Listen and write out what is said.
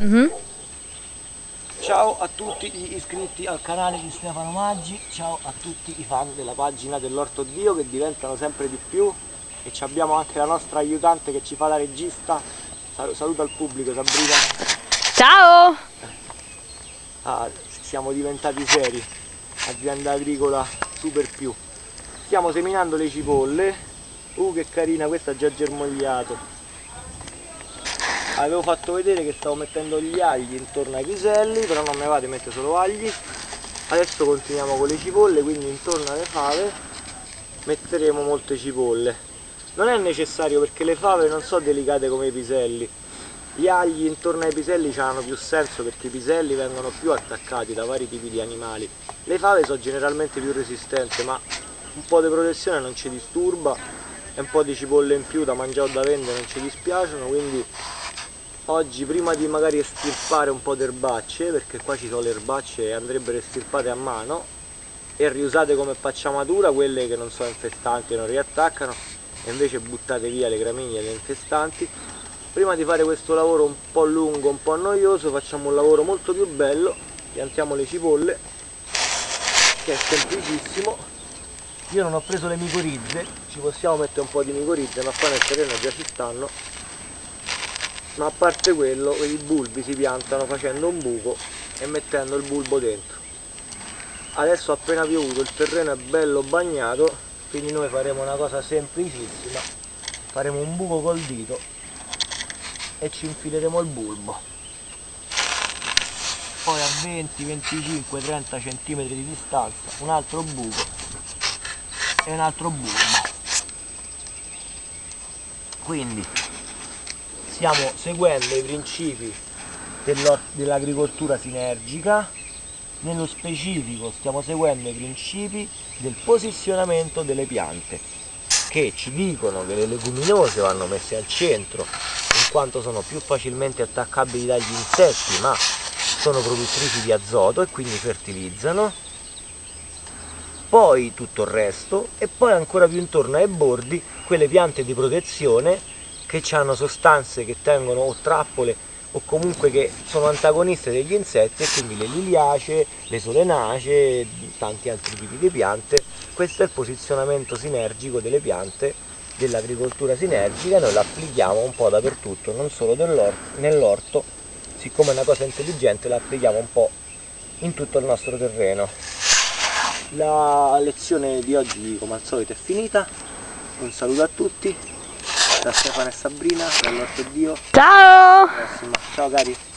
Mm -hmm. Ciao a tutti gli iscritti al canale di Stefano Maggi, ciao a tutti i fan della pagina dell'Orto Dio che diventano sempre di più e abbiamo anche la nostra aiutante che ci fa da regista. Saluta il pubblico Sabrina. Ciao! Ah, siamo diventati seri, azienda agricola super più. Stiamo seminando le cipolle, uh che carina, questa ha già germogliato avevo fatto vedere che stavo mettendo gli agli intorno ai piselli però non me vado a mettere solo agli. Adesso continuiamo con le cipolle quindi intorno alle fave metteremo molte cipolle. Non è necessario perché le fave non sono delicate come i piselli. Gli agli intorno ai piselli hanno più senso perché i piselli vengono più attaccati da vari tipi di animali. Le fave sono generalmente più resistenti ma un po' di protezione non ci disturba e un po' di cipolle in più da mangiare o da vendere non ci dispiacciono quindi oggi prima di magari estirpare un po' di erbacce perché qua ci sono le erbacce e andrebbero estirpate a mano e riusate come pacciamatura quelle che non sono infestanti e non riattaccano e invece buttate via le gramigne le infestanti. Prima di fare questo lavoro un po' lungo un po' noioso facciamo un lavoro molto più bello piantiamo le cipolle che è semplicissimo. Io non ho preso le micorizze ci possiamo mettere un po' di micorizze ma qua nel terreno già ci stanno ma a parte quello i bulbi si piantano facendo un buco e mettendo il bulbo dentro. Adesso appena piovuto il terreno è bello bagnato quindi noi faremo una cosa semplicissima. Faremo un buco col dito e ci infileremo il bulbo. Poi a 20 25 30 cm di distanza un altro buco e un altro bulbo. Quindi stiamo seguendo i principi dell'agricoltura sinergica. Nello specifico stiamo seguendo i principi del posizionamento delle piante che ci dicono che le leguminose vanno messe al centro in quanto sono più facilmente attaccabili dagli insetti ma sono produttrici di azoto e quindi fertilizzano. Poi tutto il resto e poi ancora più intorno ai bordi quelle piante di protezione che hanno sostanze che tengono o trappole o comunque che sono antagoniste degli insetti e quindi le liliacee, le solenacee, tanti altri tipi di piante. Questo è il posizionamento sinergico delle piante dell'agricoltura sinergica, noi la applichiamo un po' dappertutto, non solo nell'orto, siccome è una cosa intelligente la applichiamo un po' in tutto il nostro terreno. La lezione di oggi come al solito è finita, un saluto a tutti da Stefano e Sabrina, dall'Orto Dio. Ciao! Ciao cari!